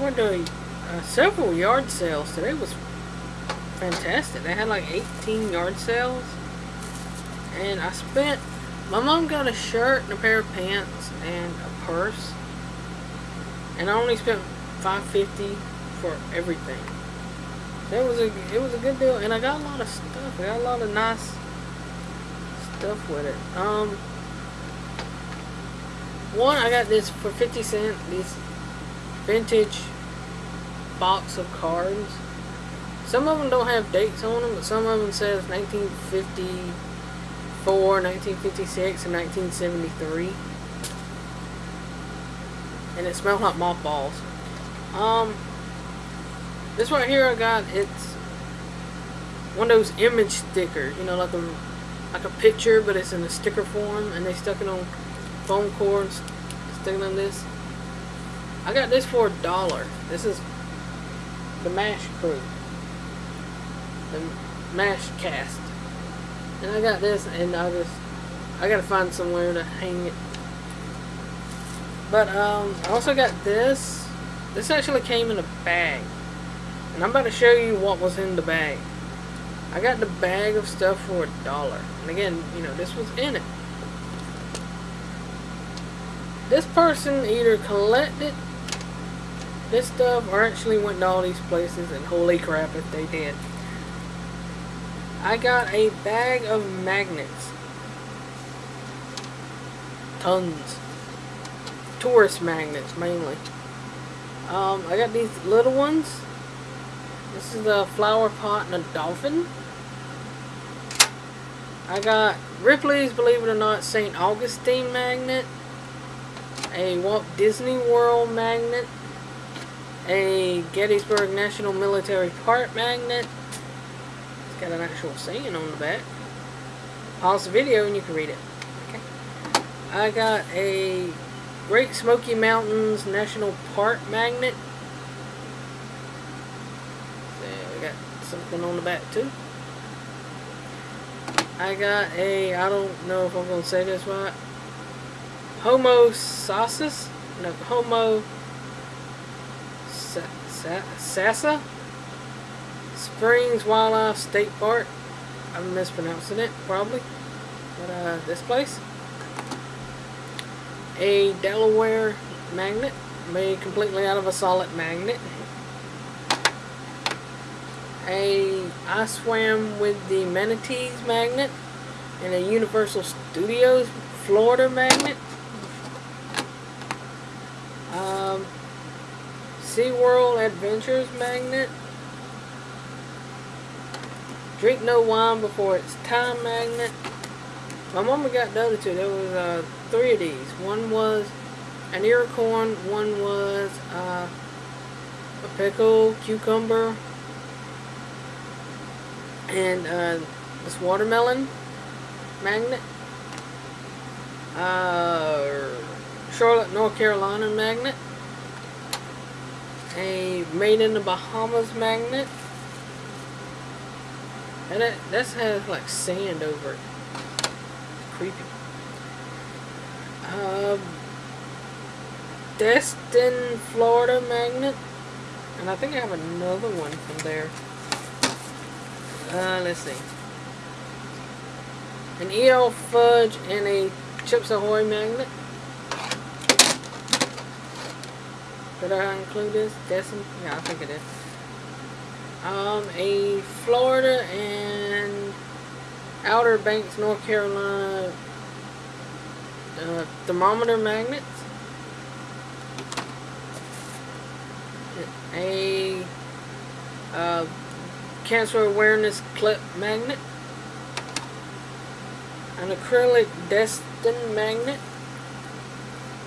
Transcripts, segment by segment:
went to uh, several yard sales today. was fantastic. They had like 18 yard sales. And I spent... My mom got a shirt and a pair of pants and a purse. And I only spent 550 for everything. It was a it was a good deal, and I got a lot of stuff. I got a lot of nice stuff with it. Um, one I got this for 50 cent. This vintage box of cards. Some of them don't have dates on them, but some of them says 1954, 1956, and 1973. And it smells like mothballs. Um, this right here I got, it's one of those image stickers, you know, like a like a picture, but it's in a sticker form, and they stuck it on foam cords, sticking on this. I got this for a dollar. This is the Mash Crew, the Mash Cast, and I got this, and I just I gotta find somewhere to hang it. But um, I also got this. This actually came in a bag. And I'm about to show you what was in the bag. I got the bag of stuff for a dollar. And again, you know, this was in it. This person either collected this stuff or actually went to all these places and holy crap if they did. I got a bag of magnets. Tons. Tourist magnets mainly. Um, I got these little ones. This is a flower pot and a dolphin. I got Ripley's, believe it or not, St. Augustine magnet. A Walt Disney World magnet. A Gettysburg National Military Park magnet. It's got an actual saying on the back. Pause the video and you can read it. Okay. I got a Great Smoky Mountains National Park magnet. So got something on the back too. I got a, I don't know if I'm going to say this right. Homo sauces? No, Homo sa sa Sassa? Springs Wildlife State Park. I'm mispronouncing it, probably. But, uh, this place a Delaware magnet made completely out of a solid magnet. A I swam with the Manatees magnet and a Universal Studios Florida magnet. Um, SeaWorld Adventures magnet. Drink no wine before it's time magnet. My mama got the other two. There was uh, three of these. One was an Iroquois, one was uh, a pickle, cucumber, and uh, this watermelon magnet. Uh, Charlotte, North Carolina magnet. A made in the Bahamas magnet. And that, that has like sand over it creepy. Uh, Destin, Florida magnet. And I think I have another one from there. Uh, let's see. An EL Fudge and a Chips Ahoy magnet. Did I include this? Destin? Yeah, I think it is. Um, a Florida and Outer Banks, North Carolina uh, thermometer magnets. A uh, cancer awareness clip magnet. An acrylic Destin magnet.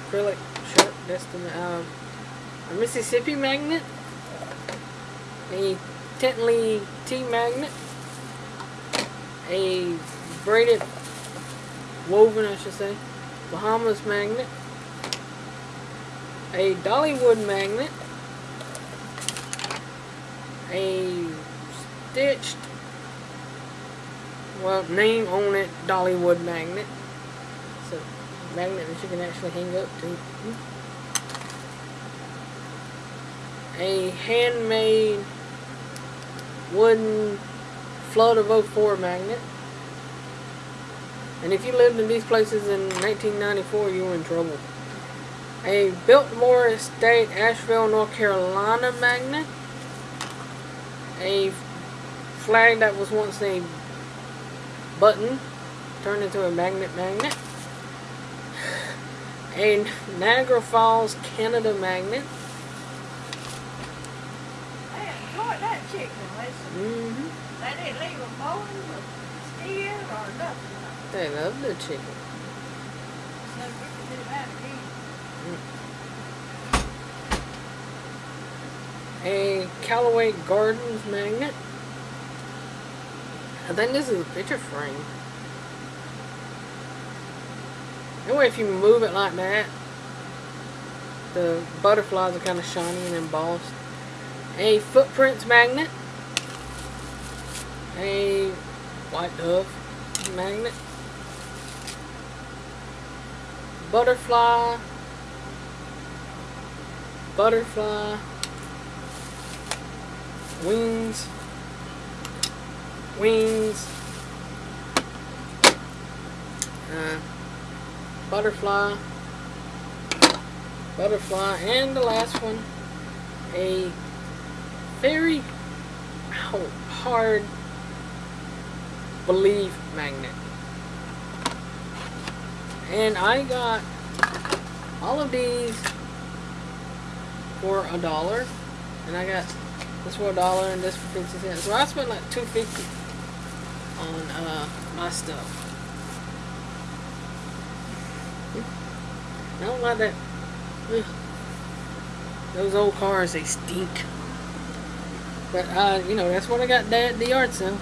Acrylic sharp Destin. Uh, a Mississippi magnet. A Tentley T magnet? A braided woven I should say Bahamas magnet? A Dollywood magnet? A stitched well name on it Dollywood magnet. So magnet that you can actually hang up to hmm? A handmade wooden of 04 magnet. And if you lived in these places in 1994, you were in trouble. A Biltmore Estate, Asheville, North Carolina magnet. A flag that was once a button turned into a magnet magnet. A Niagara Falls, Canada magnet. I enjoyed that chicken, listen. Mm-hmm. They didn't leave a bone or skin or nothing. They love the chicken. Again. A Callaway Gardens magnet. I think this is a picture frame. Anyway, if you move it like that, the butterflies are kind of shiny and embossed. A footprints magnet. A white dove magnet. Butterfly. Butterfly. Wings. Wings. Uh, butterfly. Butterfly. And the last one. A very hard believe magnet. And I got all of these for a dollar. And I got this for a dollar and this for 50 cents. So I spent like 250 on uh, my stuff. I don't like that. Ugh. Those old cars, they stink. But, uh, you know, that's what I got at the yard sale.